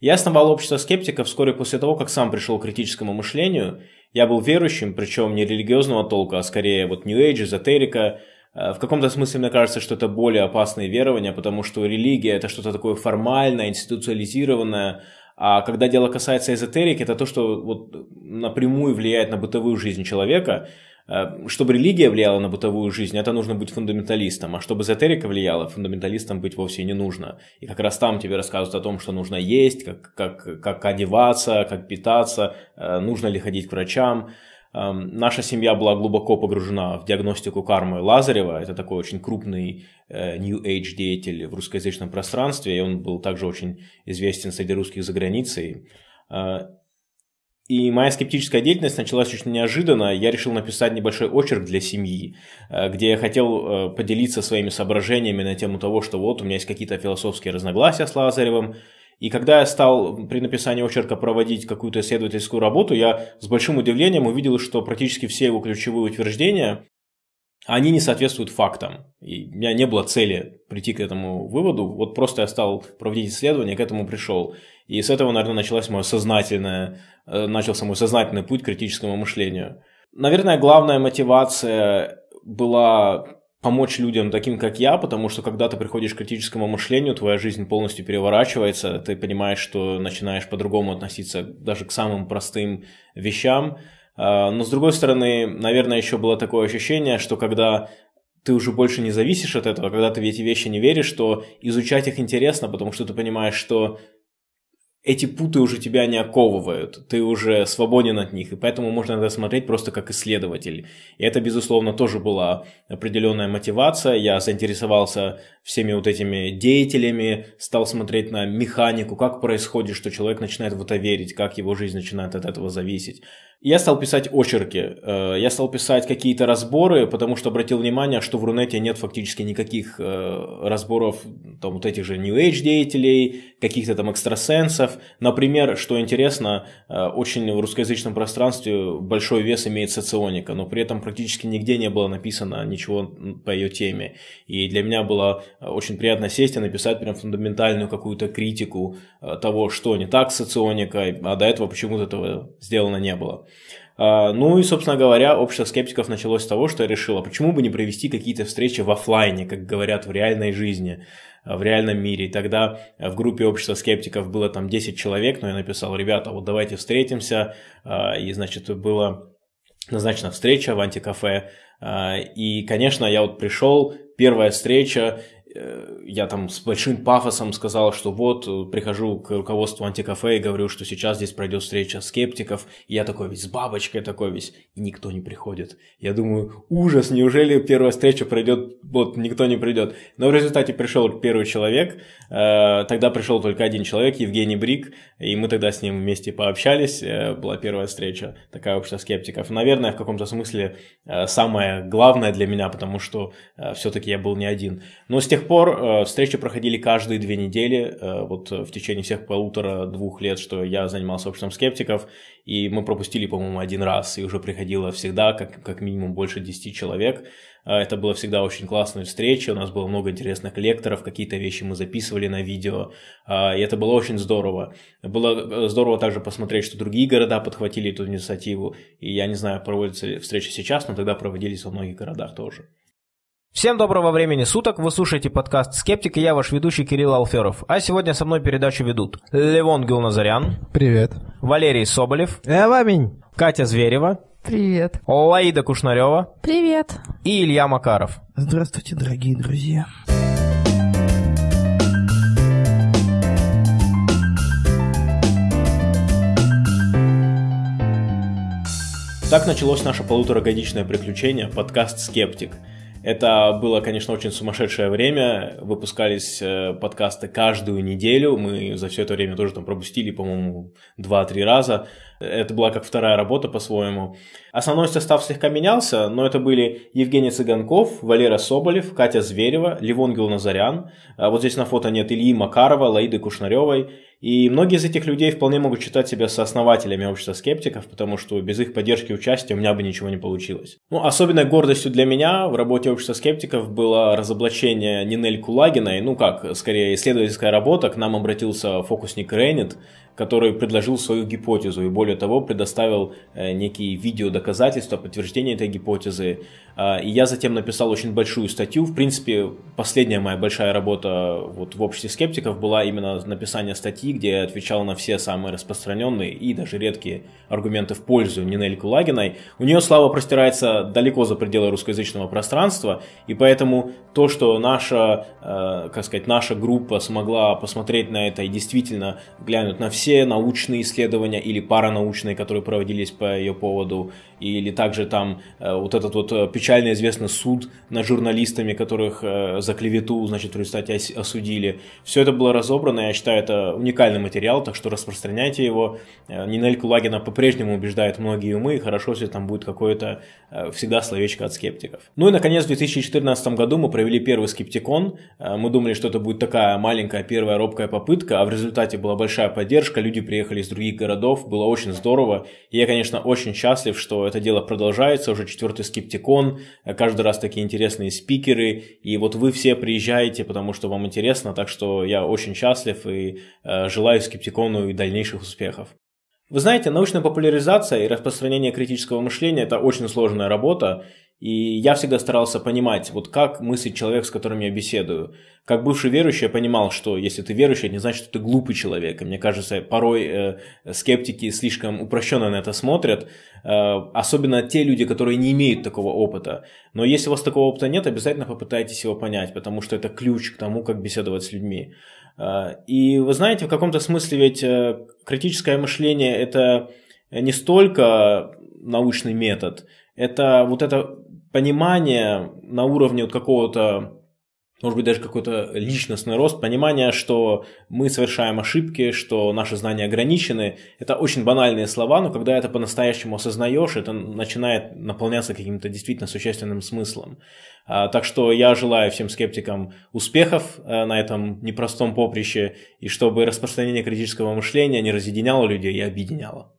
Я основал общество скептиков вскоре после того, как сам пришел к критическому мышлению. Я был верующим, причем не религиозного толка, а скорее вот New Age, эзотерика. Э, в каком-то смысле мне кажется, что это более опасные верования, потому что религия – это что-то такое формальное, институциализированное, а когда дело касается эзотерики, это то, что вот напрямую влияет на бытовую жизнь человека – чтобы религия влияла на бытовую жизнь, это нужно быть фундаменталистом, а чтобы эзотерика влияла, фундаменталистом быть вовсе не нужно. И как раз там тебе рассказывают о том, что нужно есть, как, как, как одеваться, как питаться, э, нужно ли ходить к врачам. Эм, наша семья была глубоко погружена в диагностику кармы Лазарева. Это такой очень крупный э, New Age деятель в русскоязычном пространстве, и он был также очень известен среди русских за границей. И моя скептическая деятельность началась очень неожиданно. Я решил написать небольшой очерк для семьи, э, где я хотел э, поделиться своими соображениями на тему того, что вот у меня есть какие-то философские разногласия с Лазаревым. И когда я стал при написании очерка проводить какую-то исследовательскую работу, я с большим удивлением увидел, что практически все его ключевые утверждения они не соответствуют фактам. И у меня не было цели прийти к этому выводу. Вот просто я стал проводить исследования, к этому пришел. И с этого, наверное, началось мое сознательное, э, начался мой сознательный путь к критическому мышлению. Наверное, главная мотивация была помочь людям таким, как я, потому что когда ты приходишь к критическому мышлению, твоя жизнь полностью переворачивается, ты понимаешь, что начинаешь по-другому относиться даже к самым простым вещам. А, но с другой стороны, наверное, еще было такое ощущение, что когда ты уже больше не зависишь от этого, когда ты в эти вещи не веришь, то изучать их интересно, потому что ты понимаешь, что эти путы уже тебя не оковывают, ты уже свободен от них, и поэтому можно это смотреть просто как исследователь. И это, безусловно, тоже была определенная мотивация. Я заинтересовался всеми вот этими деятелями, стал смотреть на механику, как происходит, что человек начинает в это верить, как его жизнь начинает от этого зависеть. Я стал писать очерки, э, я стал писать какие-то разборы, потому что обратил внимание, что в Рунете нет фактически никаких э, разборов там, вот этих же New Age деятелей, каких-то там экстрасенсов. Например, что интересно, э, очень в русскоязычном пространстве большой вес имеет соционика, но при этом практически нигде не было написано ничего по ее теме. И для меня было очень приятно сесть и написать прям фундаментальную какую-то критику того, что не так с соционикой, а до этого почему-то этого сделано не было. А, ну и, собственно говоря, общество скептиков началось с того, что я решил, а почему бы не провести какие-то встречи в офлайне, как говорят в реальной жизни, а, в реальном мире. И тогда в группе общества скептиков было там 10 человек, но я написал, ребята, вот давайте встретимся. А, и, значит, была назначена встреча в антикафе. И, конечно, я вот пришел, первая встреча, я там с большим пафосом сказал, что вот, э, прихожу к руководству антикафе и говорю, что сейчас здесь пройдет встреча скептиков, и я такой весь с бабочкой такой весь, и никто не приходит. Я думаю, ужас, неужели первая встреча пройдет, вот, никто не придет. Но в результате пришел первый человек, э, тогда пришел только один человек, Евгений Брик, и мы тогда с ним вместе пообщались, была первая встреча, такая общество скептиков. Наверное, в каком-то смысле самое главное для меня, потому что все-таки я был не один. Но с тех пор э, встречи проходили каждые две недели, э, вот в течение всех полутора-двух лет, что я занимался обществом скептиков, и мы пропустили, по-моему, один раз, и уже приходило всегда, как, как минимум, больше 10 человек. Э, это было всегда очень классная встреча, у нас было много интересных лекторов, какие-то вещи мы записывали на видео, и это было очень здорово. Было здорово также посмотреть, что другие города подхватили эту инициативу, и я не знаю, проводятся ли встречи сейчас, но тогда проводились во многих городах тоже. Всем доброго времени суток, вы слушаете подкаст «Скептик» и я ваш ведущий Кирилл Алферов. А сегодня со мной передачу ведут Левон Гилназарян. Привет. Валерий Соболев. Эваминь. Катя Зверева. Привет. Лаида Кушнарева. Привет. И Илья Макаров. Здравствуйте, дорогие друзья. Так началось наше полуторагодичное приключение, подкаст «Скептик». Это было, конечно, очень сумасшедшее время. Выпускались э, подкасты каждую неделю. Мы за все это время тоже там пропустили, по-моему, 2-3 раза. Это была как вторая работа по-своему. Основной состав слегка менялся, но это были Евгений Цыганков, Валера Соболев, Катя Зверева, Ливон Гилназарян. А вот здесь на фото нет Ильи Макарова, Лаиды Кушнаревой. И многие из этих людей вполне могут считать себя сооснователями общества скептиков, потому что без их поддержки и участия у меня бы ничего не получилось. Ну, особенной гордостью для меня в работе общества скептиков было разоблачение Нинель Кулагиной, ну как, скорее исследовательская работа, к нам обратился фокусник Рейнет, который предложил свою гипотезу и более того предоставил э, некие видеодоказательства, подтверждения этой гипотезы. А, и я затем написал очень большую статью. В принципе, последняя моя большая работа вот в обществе скептиков была именно написание статьи, где я отвечал на все самые распространенные и даже редкие аргументы в пользу Нинель Кулагиной. У нее слава простирается далеко за пределы русскоязычного пространства, и поэтому то, что наша, э, как сказать, наша группа смогла посмотреть на это и действительно глянуть на все научные исследования или паранаучные, которые проводились по ее поводу, или также там э, вот этот вот э, печально известный суд над журналистами, которых э, за клевету, значит, в результате осудили. Все это было разобрано, я считаю, это уникальный материал, так что распространяйте его. Нинель Кулагина по-прежнему убеждает многие умы, и хорошо, если там будет какое-то всегда словечко от скептиков. Ну и, наконец, в 2014 году мы провели первый скептикон. Мы думали, что это будет такая маленькая первая робкая попытка, а в результате была большая поддержка, люди приехали из других городов, было очень здорово. И я, конечно, очень счастлив, что это дело продолжается, уже четвертый скептикон, каждый раз такие интересные спикеры, и вот вы все приезжаете, потому что вам интересно, так что я очень счастлив и э, желаю скептикону и дальнейших успехов. Вы знаете, научная популяризация и распространение критического мышления – это очень сложная работа, и я всегда старался понимать, вот как мыслит человек, с которым я беседую. Как бывший верующий я понимал, что если ты верующий, это не значит, что ты глупый человек. И мне кажется, порой э, скептики слишком упрощенно на это смотрят, э, особенно те люди, которые не имеют такого опыта. Но если у вас такого опыта нет, обязательно попытайтесь его понять, потому что это ключ к тому, как беседовать с людьми. Э, и вы знаете, в каком-то смысле ведь э, критическое мышление – это не столько научный метод, это вот это понимание на уровне вот какого-то может быть, даже какой-то личностный рост, понимание, что мы совершаем ошибки, что наши знания ограничены. Это очень банальные слова, но когда это по-настоящему осознаешь, это начинает наполняться каким-то действительно существенным смыслом. А, так что я желаю всем скептикам успехов э, на этом непростом поприще, и чтобы распространение критического мышления не разъединяло людей и объединяло.